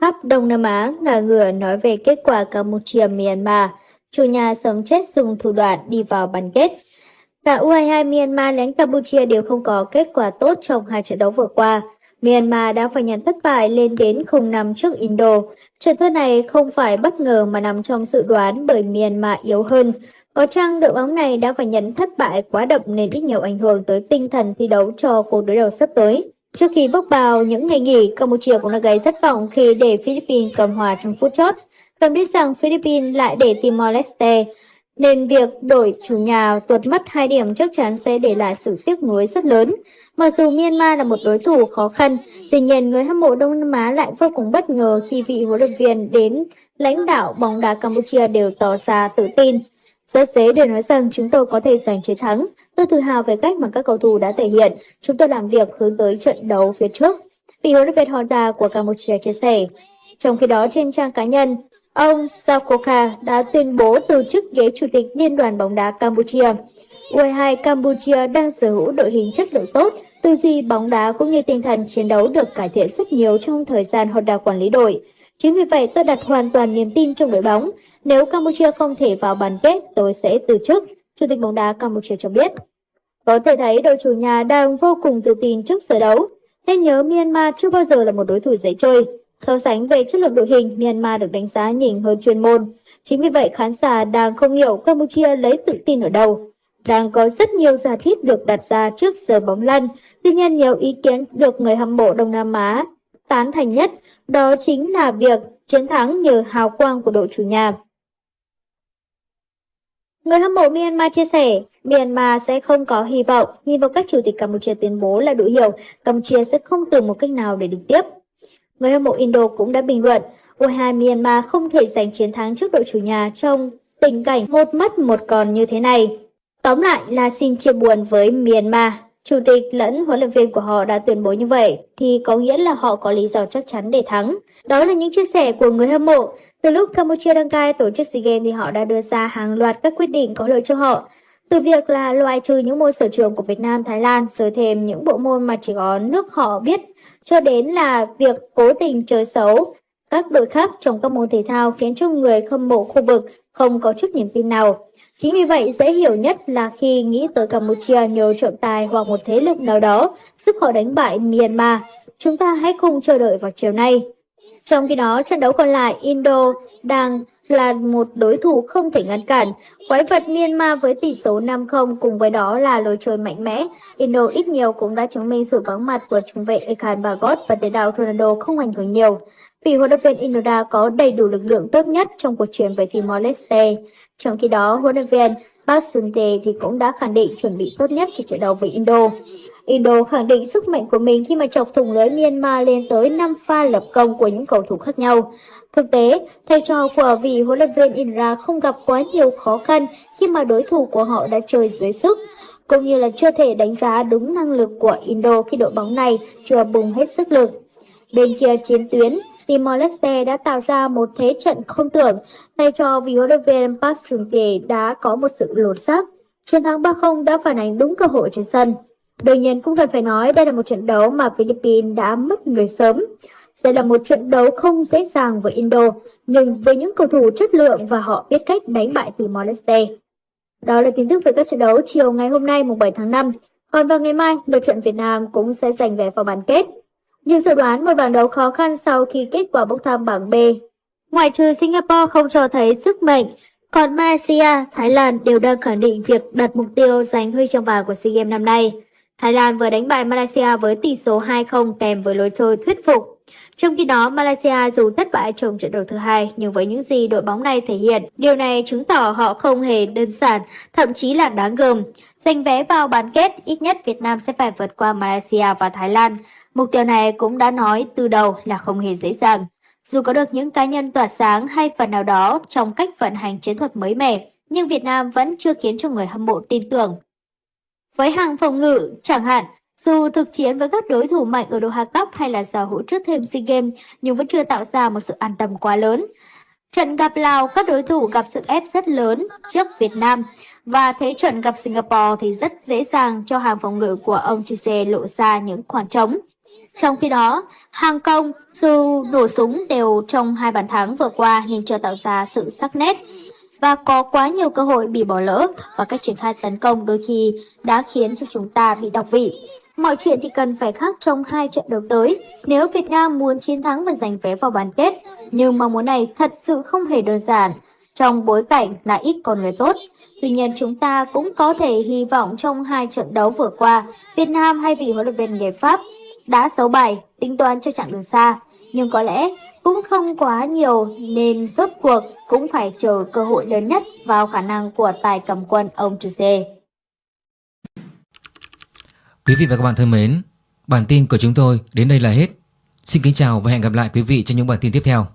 khắp Đông Nam Á ngả ngửa nói về kết quả Campuchia-Myanmar, chủ nhà sống chết dùng thủ đoạn đi vào bán kết. Cả U22 Myanmar lẫn Campuchia đều không có kết quả tốt trong hai trận đấu vừa qua. Myanmar đã phải nhận thất bại lên đến 0-5 trước Indo. Trận thua này không phải bất ngờ mà nằm trong dự đoán bởi Myanmar yếu hơn. Có chăng đội bóng này đã phải nhận thất bại quá đậm nên ít nhiều ảnh hưởng tới tinh thần thi đấu cho cuộc đối đầu sắp tới. Trước khi bước vào những ngày nghỉ, Campuchia cũng đã gây thất vọng khi để Philippines cầm hòa trong phút chót. Cần biết rằng Philippines lại để Timor-Leste, nên việc đổi chủ nhà tuột mất hai điểm chắc chắn sẽ để lại sự tiếc nuối rất lớn. Mặc dù Myanmar là một đối thủ khó khăn, tuy nhiên người hâm mộ Đông Nam Á lại vô cùng bất ngờ khi vị huấn luyện viên đến lãnh đạo bóng đá Campuchia đều tỏ ra tự tin. Rất dễ để nói rằng chúng tôi có thể giành chiến thắng. Tôi tự hào về cách mà các cầu thủ đã thể hiện. Chúng tôi làm việc hướng tới trận đấu phía trước. Vị huấn luyện viên Honda của Campuchia chia sẻ. Trong khi đó trên trang cá nhân, ông Sakoka đã tuyên bố từ chức ghế chủ tịch Liên đoàn bóng đá Campuchia. U22 Campuchia đang sở hữu đội hình chất lượng tốt, tư duy bóng đá cũng như tinh thần chiến đấu được cải thiện rất nhiều trong thời gian Honda quản lý đội. Chính vì vậy tôi đặt hoàn toàn niềm tin trong đội bóng. Nếu Campuchia không thể vào bán kết, tôi sẽ từ chức, Chủ tịch bóng đá Campuchia cho biết. Có thể thấy đội chủ nhà đang vô cùng tự tin trước giờ đấu. Nên nhớ Myanmar chưa bao giờ là một đối thủ dễ chơi. So sánh về chất lượng đội hình, Myanmar được đánh giá nhỉnh hơn chuyên môn. Chính vì vậy khán giả đang không hiểu Campuchia lấy tự tin ở đâu. Đang có rất nhiều giả thiết được đặt ra trước giờ bóng lăn. Tuy nhiên nhiều ý kiến được người hâm mộ Đông Nam Á tán thành nhất, đó chính là việc chiến thắng nhờ hào quang của đội chủ nhà. Người hâm mộ Myanmar chia sẻ, Myanmar sẽ không có hy vọng, nhìn vào cách Chủ tịch Campuchia tuyên bố là đủ hiểu, Campuchia sẽ không tìm một cách nào để đứng tiếp. Người hâm mộ Indo cũng đã bình luận, U2 Myanmar không thể giành chiến thắng trước đội chủ nhà trong tình cảnh một mất một còn như thế này. Tóm lại là xin chia buồn với Myanmar. Chủ tịch lẫn huấn luyện viên của họ đã tuyên bố như vậy thì có nghĩa là họ có lý do chắc chắn để thắng. Đó là những chia sẻ của người hâm mộ. Từ lúc Campuchia đăng cai tổ chức SEA Games thì họ đã đưa ra hàng loạt các quyết định có lợi cho họ. Từ việc là loại trừ những môn sở trường của Việt Nam, Thái Lan, rồi thêm những bộ môn mà chỉ có nước họ biết, cho đến là việc cố tình chơi xấu các đội khác trong các môn thể thao khiến cho người hâm mộ khu vực không có chút niềm tin nào. Chính vì vậy, dễ hiểu nhất là khi nghĩ tới Campuchia nhờ trọng tài hoặc một thế lực nào đó giúp họ đánh bại Myanmar. Chúng ta hãy cùng chờ đợi vào chiều nay. Trong khi đó, trận đấu còn lại, Indo đang là một đối thủ không thể ngăn cản. Quái vật Myanmar với tỷ số 5-0 cùng với đó là lối chơi mạnh mẽ. Indo ít nhiều cũng đã chứng minh sự vắng mặt của trung vệ Ekhan Bagot và tiền đạo Ronaldo không ảnh hưởng nhiều. Vì huấn luyện viên inoda có đầy đủ lực lượng tốt nhất trong cuộc chiến với Timor-Leste. Trong khi đó, huấn luyện viên basunte thì cũng đã khẳng định chuẩn bị tốt nhất cho trận đấu với Indo. Indo khẳng định sức mạnh của mình khi mà chọc thủng lưới Myanmar lên tới 5 pha lập công của những cầu thủ khác nhau. Thực tế, thầy trò của vị huấn luyện viên Indra không gặp quá nhiều khó khăn khi mà đối thủ của họ đã chơi dưới sức, cũng như là chưa thể đánh giá đúng năng lực của Indo khi đội bóng này chưa bùng hết sức lực. Bên kia chiến tuyến, Timor-Leste đã tạo ra một thế trận không tưởng, thầy trò vì huấn luyện viên Park Sung-tae đã có một sự lột xác. Chiến thắng 3-0 đã phản ánh đúng cơ hội trên sân. Đương nhiên cũng cần phải nói đây là một trận đấu mà Philippines đã mất người sớm. Sẽ là một trận đấu không dễ dàng với Indo, nhưng với những cầu thủ chất lượng và họ biết cách đánh bại Timor-Leste. Đó là tin tức về các trận đấu chiều ngày hôm nay mùng 7 tháng 5. Còn vào ngày mai, đội trận Việt Nam cũng sẽ giành vé vào bán kết. Nhưng dự đoán một bảng đấu khó khăn sau khi kết quả bốc thăm bảng B. Ngoại trừ Singapore không cho thấy sức mạnh, còn Malaysia, Thái Lan đều đang khẳng định việc đặt mục tiêu giành huy chương vàng của SEA Games năm nay. Thái Lan vừa đánh bại Malaysia với tỷ số 2-0 kèm với lối chơi thuyết phục. Trong khi đó, Malaysia dù thất bại trong trận đấu thứ hai, nhưng với những gì đội bóng này thể hiện, điều này chứng tỏ họ không hề đơn giản, thậm chí là đáng gờm. Giành vé vào bán kết, ít nhất Việt Nam sẽ phải vượt qua Malaysia và Thái Lan. Mục tiêu này cũng đã nói từ đầu là không hề dễ dàng. Dù có được những cá nhân tỏa sáng hay phần nào đó trong cách vận hành chiến thuật mới mẻ, nhưng Việt Nam vẫn chưa khiến cho người hâm mộ tin tưởng. Với hàng phòng ngự, chẳng hạn, dù thực chiến với các đối thủ mạnh ở Doha Cup hay là sở hữu trước thêm SEA Games, nhưng vẫn chưa tạo ra một sự an tâm quá lớn. Trận gặp Lào, các đối thủ gặp sự ép rất lớn trước Việt Nam. Và thế trận gặp Singapore thì rất dễ dàng cho hàng phòng ngự của ông Chuse lộ ra những khoảng trống. Trong khi đó, Hàng Công dù nổ súng đều trong hai bàn thắng vừa qua nhưng chưa tạo ra sự sắc nét và có quá nhiều cơ hội bị bỏ lỡ và cách triển khai tấn công đôi khi đã khiến cho chúng ta bị đọc vị. Mọi chuyện thì cần phải khác trong hai trận đấu tới nếu Việt Nam muốn chiến thắng và giành vé vào bán kết. Nhưng mong muốn này thật sự không hề đơn giản trong bối cảnh là ít con người tốt. Tuy nhiên chúng ta cũng có thể hy vọng trong hai trận đấu vừa qua, Việt Nam hay vị huấn luyện viên người Pháp đã xấu bài, tính toán cho chặng đường xa. Nhưng có lẽ cũng không quá nhiều nên rốt cuộc cũng phải chờ cơ hội lớn nhất vào khả năng của tài cầm quân ông Chuse. Quý vị và các bạn thân mến, bản tin của chúng tôi đến đây là hết. Xin kính chào và hẹn gặp lại quý vị trong những bản tin tiếp theo.